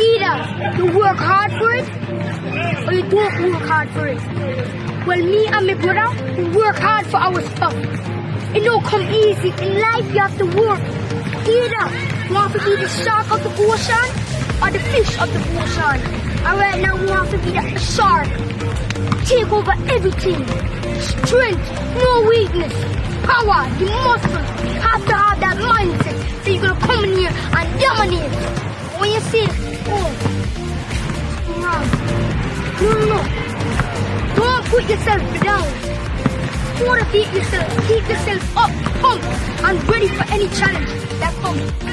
Either you work hard for it or you don't work hard for it. Well, me and my brother, we work hard for our stuff. It don't come easy. In life, you have to work. Either you want to be the shark of the ocean or the fish of the ocean. And right now, we want to be the shark. Take over everything. Strength, no weakness. Power, the muscle. Have to have that mindset. So you're gonna come in here and dominate. When you say, oh. No, no, no. Don't put yourself down. Motivate yourself. Keep yourself up, pumped, and ready for any challenge that comes.